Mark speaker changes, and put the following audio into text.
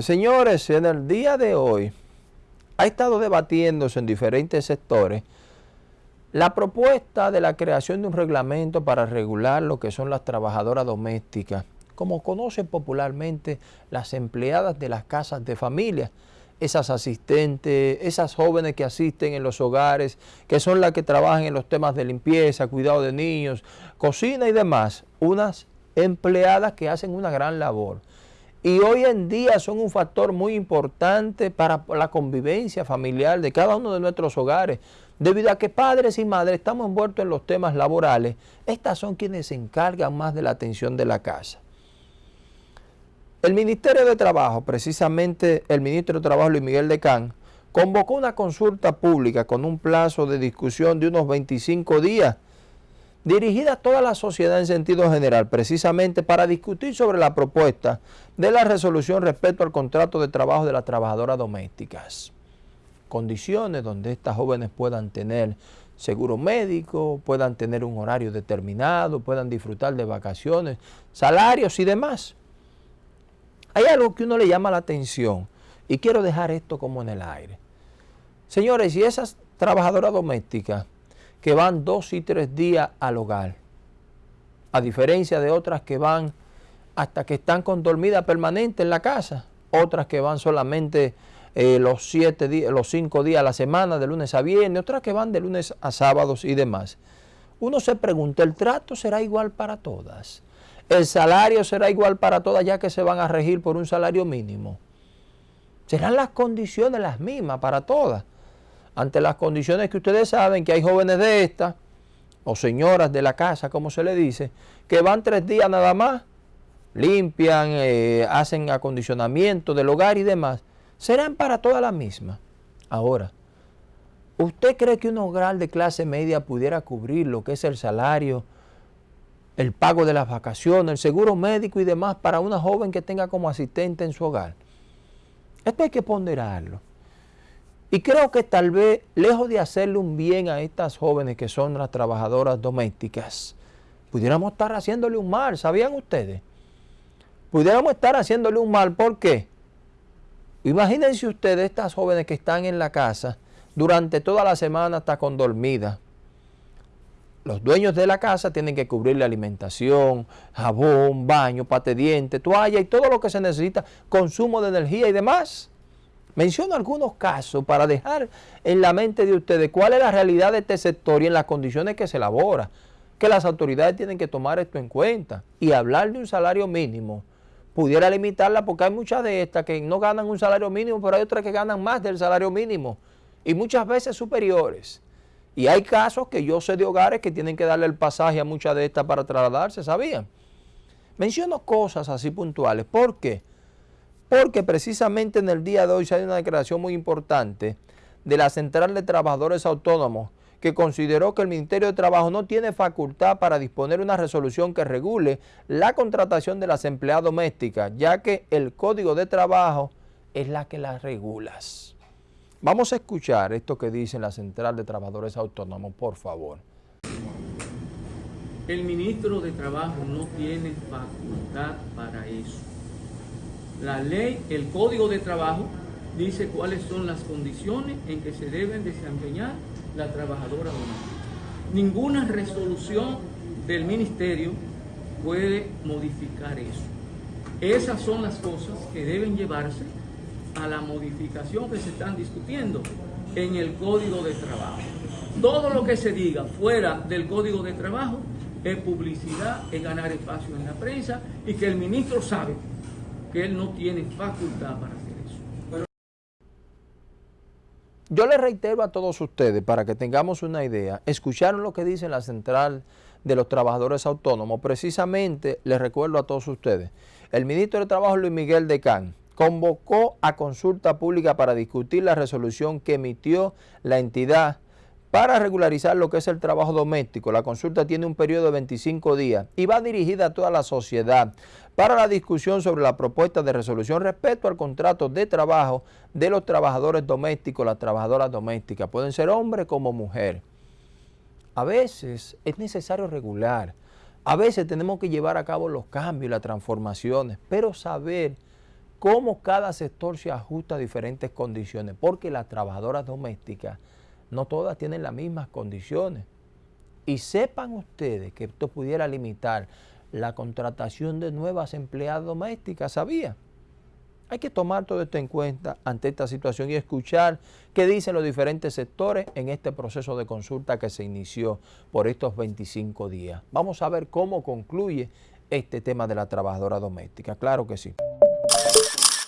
Speaker 1: Señores, en el día de hoy ha estado debatiéndose en diferentes sectores la propuesta de la creación de un reglamento para regular lo que son las trabajadoras domésticas, como conocen popularmente las empleadas de las casas de familia, esas asistentes, esas jóvenes que asisten en los hogares, que son las que trabajan en los temas de limpieza, cuidado de niños, cocina y demás, unas empleadas que hacen una gran labor. Y hoy en día son un factor muy importante para la convivencia familiar de cada uno de nuestros hogares. Debido a que padres y madres estamos envueltos en los temas laborales, estas son quienes se encargan más de la atención de la casa. El Ministerio de Trabajo, precisamente el Ministro de Trabajo Luis Miguel de Can, convocó una consulta pública con un plazo de discusión de unos 25 días, dirigida a toda la sociedad en sentido general, precisamente para discutir sobre la propuesta de la resolución respecto al contrato de trabajo de las trabajadoras domésticas. Condiciones donde estas jóvenes puedan tener seguro médico, puedan tener un horario determinado, puedan disfrutar de vacaciones, salarios y demás. Hay algo que uno le llama la atención y quiero dejar esto como en el aire. Señores, y esas trabajadoras domésticas que van dos y tres días al hogar, a diferencia de otras que van hasta que están con dormida permanente en la casa, otras que van solamente eh, los siete días, los cinco días a la semana, de lunes a viernes, otras que van de lunes a sábados y demás. Uno se pregunta, ¿el trato será igual para todas? el salario será igual para todas ya que se van a regir por un salario mínimo. Serán las condiciones las mismas para todas. Ante las condiciones que ustedes saben que hay jóvenes de estas, o señoras de la casa, como se le dice, que van tres días nada más, limpian, eh, hacen acondicionamiento del hogar y demás, serán para todas las mismas. Ahora, ¿usted cree que un hogar de clase media pudiera cubrir lo que es el salario el pago de las vacaciones, el seguro médico y demás para una joven que tenga como asistente en su hogar. Esto hay que ponderarlo. Y creo que tal vez, lejos de hacerle un bien a estas jóvenes que son las trabajadoras domésticas, pudiéramos estar haciéndole un mal, ¿sabían ustedes? Pudiéramos estar haciéndole un mal, ¿por qué? Imagínense ustedes estas jóvenes que están en la casa durante toda la semana hasta con dormida, los dueños de la casa tienen que cubrirle alimentación, jabón, baño, pate diente, toalla y todo lo que se necesita, consumo de energía y demás. Menciono algunos casos para dejar en la mente de ustedes cuál es la realidad de este sector y en las condiciones que se elabora. Que las autoridades tienen que tomar esto en cuenta y hablar de un salario mínimo pudiera limitarla porque hay muchas de estas que no ganan un salario mínimo, pero hay otras que ganan más del salario mínimo y muchas veces superiores. Y hay casos que yo sé de hogares que tienen que darle el pasaje a muchas de estas para trasladarse, ¿sabían? Menciono cosas así puntuales. ¿Por qué? Porque precisamente en el día de hoy se hay una declaración muy importante de la Central de Trabajadores Autónomos que consideró que el Ministerio de Trabajo no tiene facultad para disponer una resolución que regule la contratación de las empleadas domésticas, ya que el Código de Trabajo es la que las regula. Vamos a escuchar esto que dice la Central de Trabajadores Autónomos, por favor.
Speaker 2: El ministro de Trabajo no tiene facultad para eso. La ley, el Código de Trabajo, dice cuáles son las condiciones en que se deben desempeñar la trabajadora doméstica. Ninguna resolución del ministerio puede modificar eso. Esas son las cosas que deben llevarse a la modificación que se están discutiendo en el Código de Trabajo. Todo lo que se diga fuera del Código de Trabajo es publicidad, es ganar espacio en la prensa y que el ministro sabe que él no tiene facultad para hacer eso.
Speaker 1: Yo le reitero a todos ustedes, para que tengamos una idea, escucharon lo que dice la Central de los Trabajadores Autónomos. Precisamente, les recuerdo a todos ustedes, el ministro de Trabajo Luis Miguel Decán convocó a consulta pública para discutir la resolución que emitió la entidad para regularizar lo que es el trabajo doméstico. La consulta tiene un periodo de 25 días y va dirigida a toda la sociedad para la discusión sobre la propuesta de resolución respecto al contrato de trabajo de los trabajadores domésticos, las trabajadoras domésticas. Pueden ser hombres como mujer. A veces es necesario regular, a veces tenemos que llevar a cabo los cambios y las transformaciones, pero saber cómo cada sector se ajusta a diferentes condiciones, porque las trabajadoras domésticas no todas tienen las mismas condiciones. Y sepan ustedes que esto pudiera limitar la contratación de nuevas empleadas domésticas, ¿sabía? Hay que tomar todo esto en cuenta ante esta situación y escuchar qué dicen los diferentes sectores en este proceso de consulta que se inició por estos 25 días. Vamos a ver cómo concluye este tema de la trabajadora doméstica. Claro que sí.